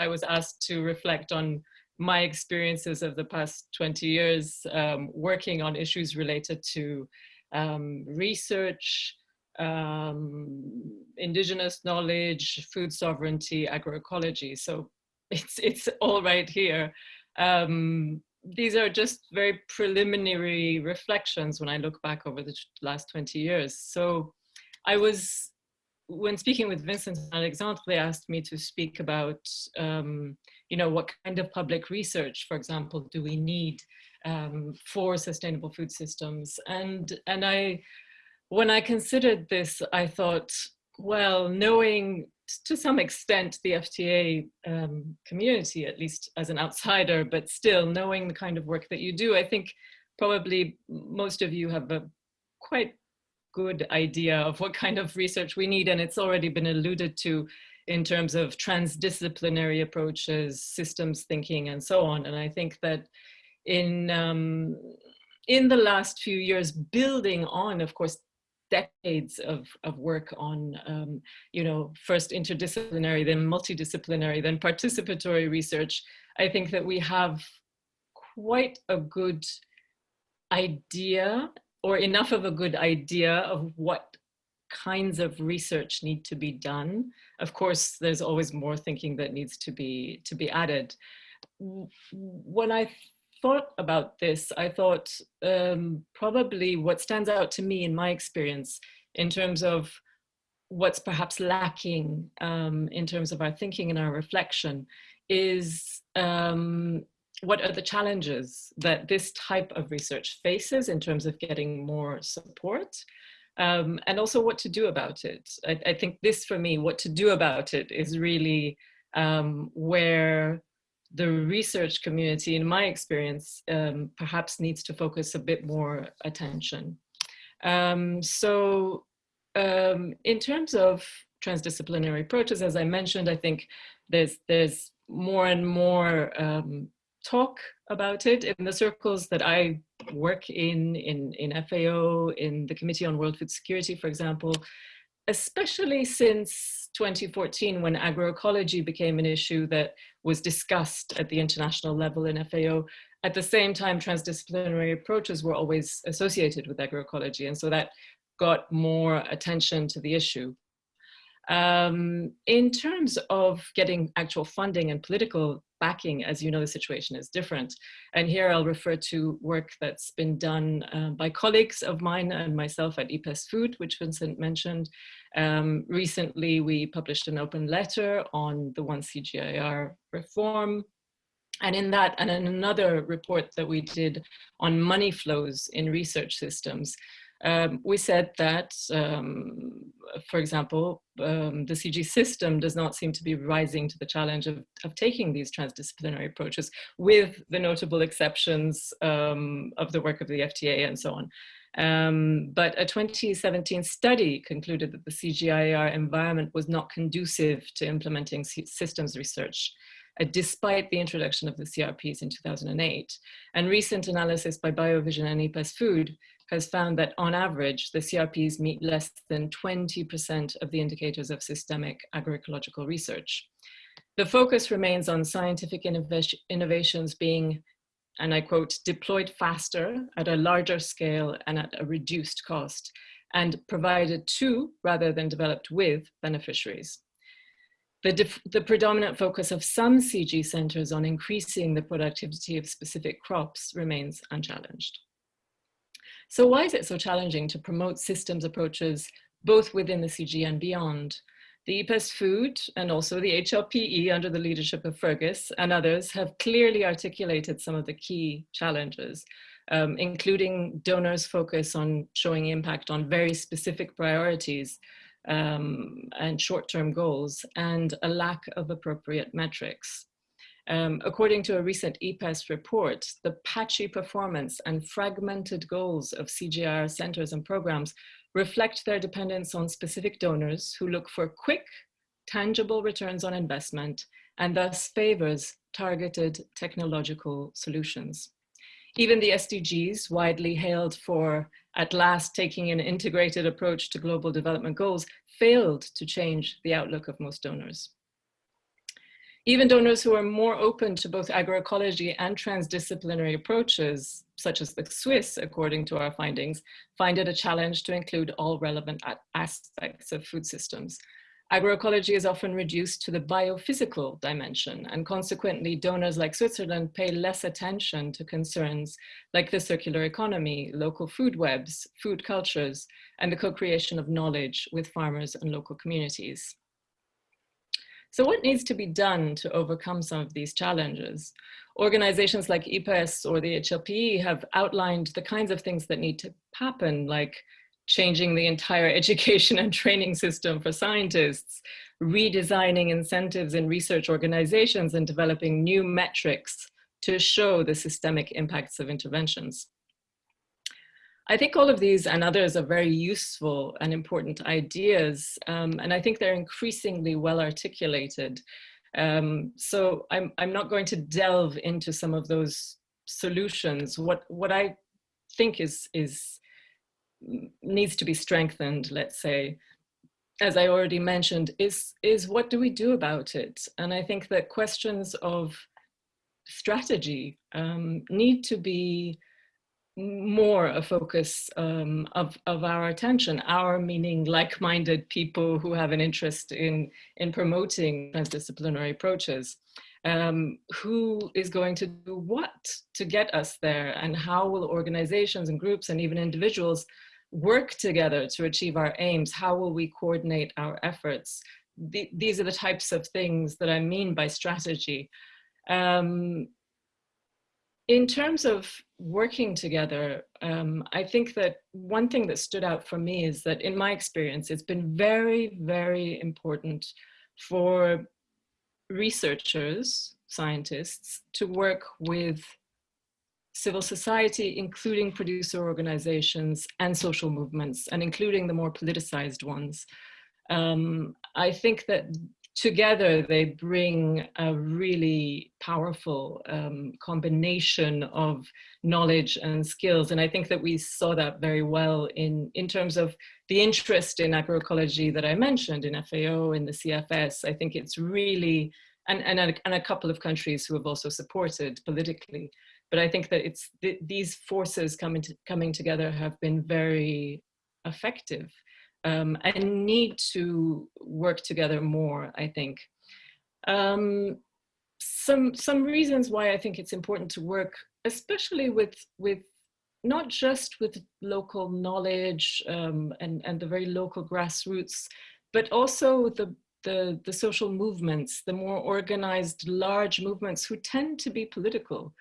I was asked to reflect on my experiences of the past 20 years um, working on issues related to um, research, um, indigenous knowledge, food sovereignty, agroecology. So it's, it's all right here. Um, these are just very preliminary reflections when I look back over the last 20 years. So I was, when speaking with Vincent and Alexandre, they asked me to speak about, um, you know, what kind of public research, for example, do we need um, for sustainable food systems? And, and I, when I considered this, I thought, well, knowing to some extent the FTA um, community, at least as an outsider, but still knowing the kind of work that you do, I think probably most of you have a quite good idea of what kind of research we need. And it's already been alluded to in terms of transdisciplinary approaches, systems thinking, and so on. And I think that in, um, in the last few years, building on, of course, decades of, of work on, um, you know, first interdisciplinary, then multidisciplinary, then participatory research, I think that we have quite a good idea or enough of a good idea of what kinds of research need to be done. Of course, there's always more thinking that needs to be to be added. When I thought about this, I thought um, probably what stands out to me in my experience in terms of what's perhaps lacking um, in terms of our thinking and our reflection is um, what are the challenges that this type of research faces in terms of getting more support um, and also what to do about it. I, I, think this for me, what to do about it is really um, where the research community, in my experience, um, perhaps needs to focus a bit more attention. Um, so um, in terms of transdisciplinary approaches, as I mentioned, I think there's, there's more and more um, talk about it in the circles that I work in, in, in FAO, in the Committee on World Food Security, for example, especially since 2014 when agroecology became an issue that was discussed at the international level in FAO. At the same time, transdisciplinary approaches were always associated with agroecology. And so that got more attention to the issue. Um, in terms of getting actual funding and political backing, as you know, the situation is different. And here I'll refer to work that's been done uh, by colleagues of mine and myself at IPES Food, which Vincent mentioned. Um, recently, we published an open letter on the one CGIAR reform. And in that, and in another report that we did on money flows in research systems, um, we said that, um, for example, um, the CG system does not seem to be rising to the challenge of, of taking these transdisciplinary approaches with the notable exceptions um, of the work of the FTA and so on. Um, but a 2017 study concluded that the CGIAR environment was not conducive to implementing systems research uh, despite the introduction of the CRPs in 2008. And recent analysis by BioVision and IPES Food has found that on average, the CRPs meet less than 20% of the indicators of systemic agroecological research. The focus remains on scientific innovations being, and I quote, deployed faster at a larger scale and at a reduced cost and provided to rather than developed with beneficiaries. The, the, predominant focus of some CG centers on increasing the productivity of specific crops remains unchallenged. So why is it so challenging to promote systems approaches both within the CG and beyond? The IPES Food and also the HLPE under the leadership of Fergus and others have clearly articulated some of the key challenges, um, including donors' focus on showing impact on very specific priorities um, and short-term goals and a lack of appropriate metrics. Um, according to a recent IPES report, the patchy performance and fragmented goals of CGIAR centers and programs reflect their dependence on specific donors who look for quick, tangible returns on investment and thus favors targeted technological solutions. Even the SDGs, widely hailed for at last taking an integrated approach to global development goals, failed to change the outlook of most donors. Even donors who are more open to both agroecology and transdisciplinary approaches, such as the Swiss, according to our findings, find it a challenge to include all relevant aspects of food systems. Agroecology is often reduced to the biophysical dimension, and consequently, donors like Switzerland pay less attention to concerns like the circular economy, local food webs, food cultures, and the co-creation of knowledge with farmers and local communities. So what needs to be done to overcome some of these challenges? Organizations like IPES or the HLPE have outlined the kinds of things that need to happen, like changing the entire education and training system for scientists, redesigning incentives in research organizations and developing new metrics to show the systemic impacts of interventions. I think all of these and others are very useful and important ideas, um, and I think they're increasingly well articulated. Um, so I'm, I'm not going to delve into some of those solutions. What, what I think is, is needs to be strengthened, let's say, as I already mentioned, is, is what do we do about it? And I think that questions of strategy um, need to be more a focus um, of, of our attention, our meaning like-minded people who have an interest in, in promoting transdisciplinary approaches. Um, who is going to do what to get us there and how will organizations and groups and even individuals work together to achieve our aims? How will we coordinate our efforts? The, these are the types of things that I mean by strategy. Um, in terms of working together, um, I think that one thing that stood out for me is that in my experience, it's been very, very important for researchers, scientists, to work with civil society, including producer organizations and social movements, and including the more politicized ones. Um, I think that together they bring a really powerful um, combination of knowledge and skills. And I think that we saw that very well in, in terms of the interest in agroecology that I mentioned in FAO, in the CFS. I think it's really, and, and, a, and a couple of countries who have also supported politically. But I think that it's th these forces coming, to, coming together have been very effective um, and need to work together more, I think. Um, some, some reasons why I think it's important to work, especially with, with not just with local knowledge um, and, and the very local grassroots, but also the, the, the social movements, the more organized large movements who tend to be political.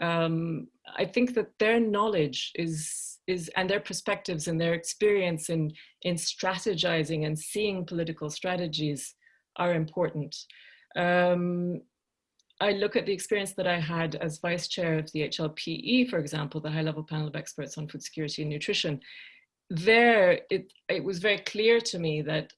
Um, I think that their knowledge is is and their perspectives and their experience in in strategizing and seeing political strategies are important. Um, I look at the experience that I had as vice chair of the HLPE, for example, the high level panel of experts on food security and nutrition. There, it, it was very clear to me that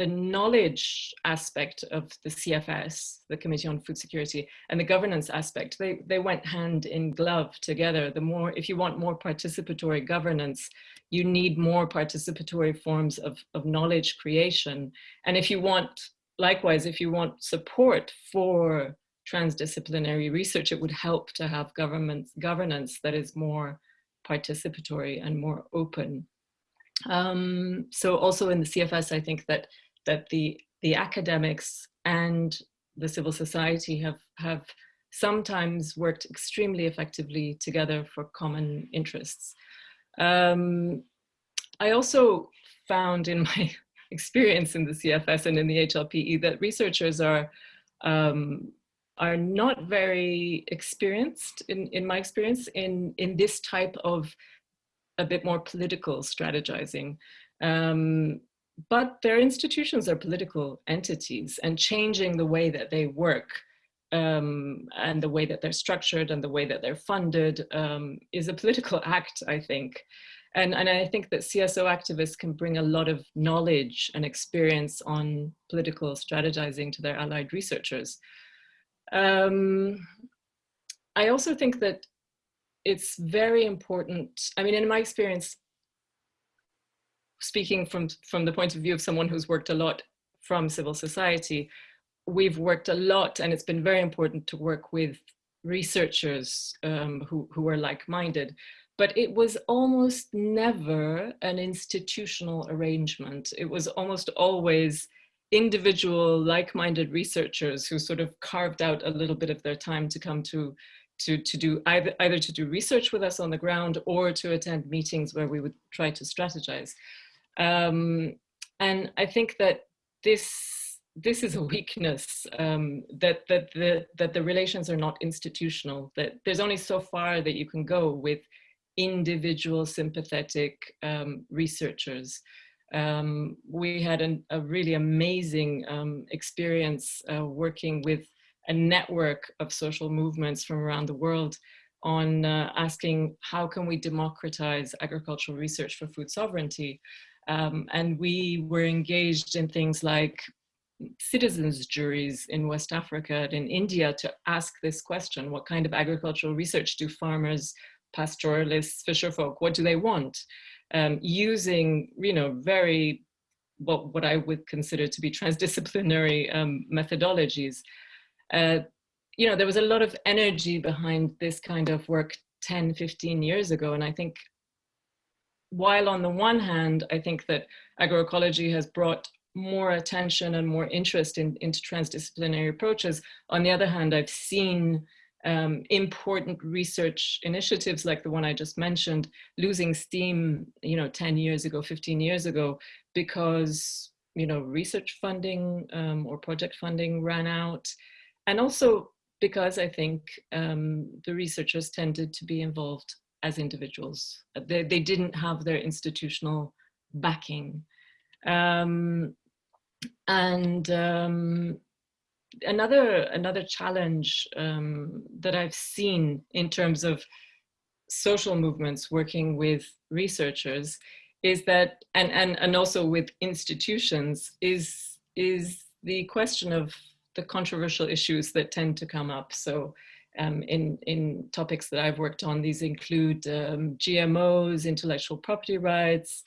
the knowledge aspect of the CFS, the Committee on Food Security, and the governance aspect, they, they went hand in glove together. The more, if you want more participatory governance, you need more participatory forms of, of knowledge creation. And if you want, likewise, if you want support for transdisciplinary research, it would help to have government governance that is more participatory and more open. Um, so also in the CFS, I think that that the, the academics and the civil society have, have sometimes worked extremely effectively together for common interests. Um, I also found in my experience in the CFS and in the HLPE that researchers are um, are not very experienced in, in my experience in, in this type of a bit more political strategizing. Um, but their institutions are political entities and changing the way that they work um, and the way that they're structured and the way that they're funded um, is a political act, I think. And, and I think that CSO activists can bring a lot of knowledge and experience on political strategizing to their allied researchers. Um, I also think that it's very important, I mean, in my experience, speaking from, from the point of view of someone who's worked a lot from civil society, we've worked a lot and it's been very important to work with researchers um, who, who are like-minded, but it was almost never an institutional arrangement. It was almost always individual like-minded researchers who sort of carved out a little bit of their time to come to to, to do either, either to do research with us on the ground or to attend meetings where we would try to strategize. Um, and I think that this this is a weakness um, that that the that the relations are not institutional. That there's only so far that you can go with individual sympathetic um, researchers. Um, we had an, a really amazing um, experience uh, working with a network of social movements from around the world on uh, asking how can we democratize agricultural research for food sovereignty. Um, and we were engaged in things like citizens juries in West Africa and in India to ask this question, what kind of agricultural research do farmers, pastoralists, fisherfolk, what do they want? Um, using, you know, very, what, what I would consider to be transdisciplinary um, methodologies. Uh, you know, there was a lot of energy behind this kind of work 10, 15 years ago. And I think while on the one hand, I think that agroecology has brought more attention and more interest in, into transdisciplinary approaches. On the other hand, I've seen um, important research initiatives like the one I just mentioned losing steam, you know, 10 years ago, 15 years ago, because, you know, research funding um, or project funding ran out. And also because I think um, the researchers tended to be involved as individuals. They, they didn't have their institutional backing. Um, and um, another another challenge um, that I've seen in terms of social movements working with researchers is that and and and also with institutions is is the question of the controversial issues that tend to come up so um, in in topics that I've worked on these include um, GMOs intellectual property rights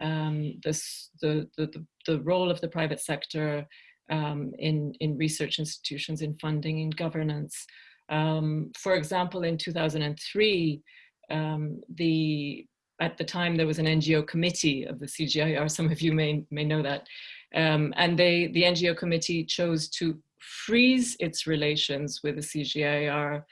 um, this, the, the, the role of the private sector um, in, in research institutions, in funding, in governance. Um, for example, in 2003, um, the, at the time there was an NGO committee of the CGIAR, some of you may, may know that, um, and they, the NGO committee chose to freeze its relations with the CGIAR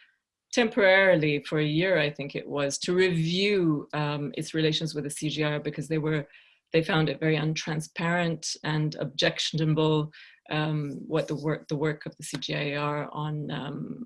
temporarily for a year, I think it was, to review um, its relations with the CGIAR because they were, they found it very untransparent and objectionable um, what the work, the work of the CGIAR on, um,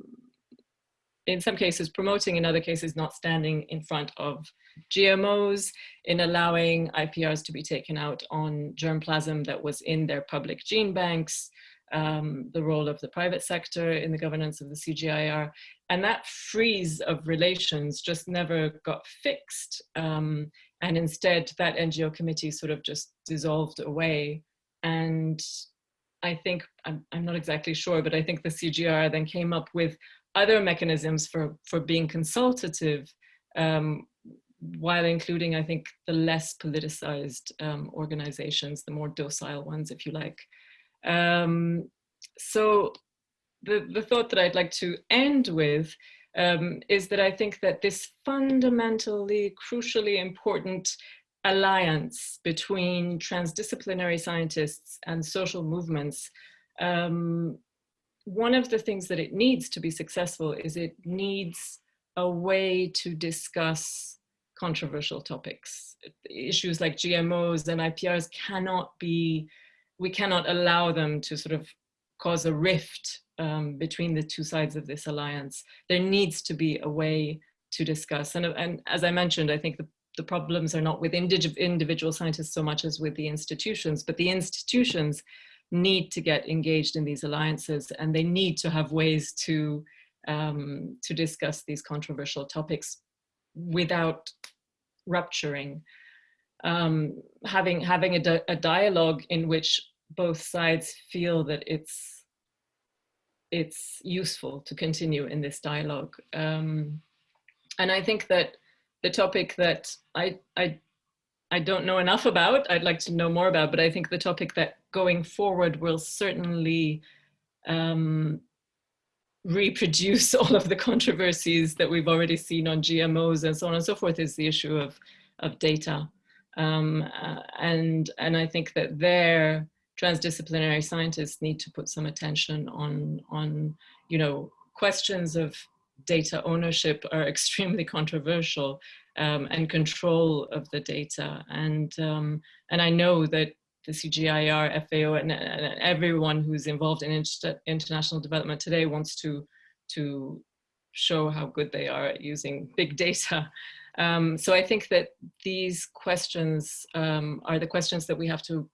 in some cases promoting, in other cases not standing in front of GMOs, in allowing IPRs to be taken out on germplasm that was in their public gene banks, um, the role of the private sector in the governance of the CGIAR. And that freeze of relations just never got fixed. Um, and instead that NGO committee sort of just dissolved away. And I think, I'm, I'm not exactly sure, but I think the CGIAR then came up with other mechanisms for, for being consultative um, while including, I think, the less politicized um, organizations, the more docile ones, if you like. Um, so the, the thought that I'd like to end with um, is that I think that this fundamentally, crucially important alliance between transdisciplinary scientists and social movements, um, one of the things that it needs to be successful is it needs a way to discuss controversial topics. Issues like GMOs and IPRs cannot be we cannot allow them to sort of cause a rift um, between the two sides of this alliance. There needs to be a way to discuss. And, and as I mentioned, I think the, the problems are not with individual scientists so much as with the institutions, but the institutions need to get engaged in these alliances and they need to have ways to, um, to discuss these controversial topics without rupturing. Um, having having a, di a, dialogue in which both sides feel that it's it's useful to continue in this dialogue. Um, and I think that the topic that I, I, I don't know enough about, I'd like to know more about, but I think the topic that going forward will certainly um, reproduce all of the controversies that we've already seen on GMOs and so on and so forth is the issue of, of data. Um, uh, and, and I think that there, transdisciplinary scientists need to put some attention on, on you know, questions of data ownership are extremely controversial um, and control of the data. And, um, and I know that the CGIAR, FAO, and, and everyone who's involved in inter international development today wants to, to show how good they are at using big data. Um, so I think that these questions um, are the questions that we have to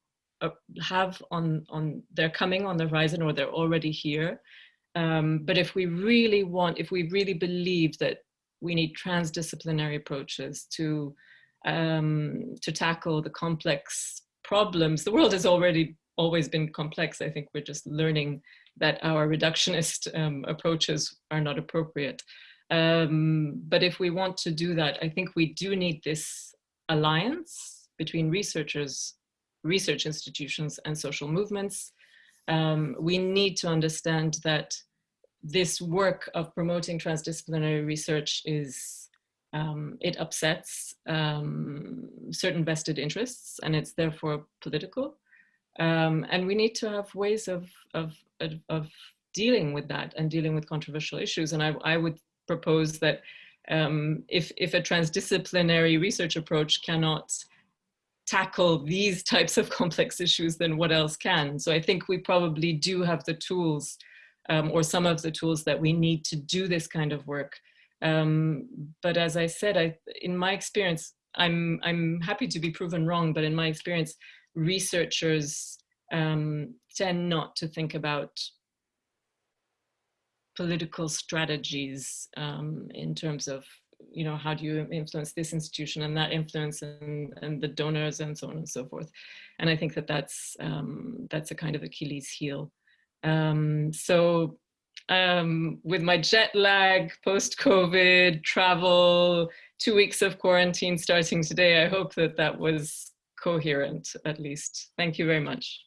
have on, on, they're coming on the horizon or they're already here. Um, but if we really want, if we really believe that we need transdisciplinary approaches to, um, to tackle the complex problems. The world has already always been complex. I think we're just learning that our reductionist um, approaches are not appropriate. Um, but if we want to do that, I think we do need this alliance between researchers, research institutions and social movements. Um, we need to understand that this work of promoting transdisciplinary research is um, it upsets um, certain vested interests and it's therefore political. Um, and we need to have ways of, of, of, dealing with that and dealing with controversial issues. And I, I would propose that um, if, if a transdisciplinary research approach cannot tackle these types of complex issues, then what else can? So I think we probably do have the tools um, or some of the tools that we need to do this kind of work um, but as I said, I, in my experience, I'm, I'm happy to be proven wrong, but in my experience, researchers um, tend not to think about political strategies um, in terms of, you know, how do you influence this institution and that influence and, and the donors and so on and so forth. And I think that that's, um, that's a kind of Achilles heel. Um, so um, with my jet lag, post-COVID, travel, two weeks of quarantine starting today, I hope that that was coherent at least. Thank you very much.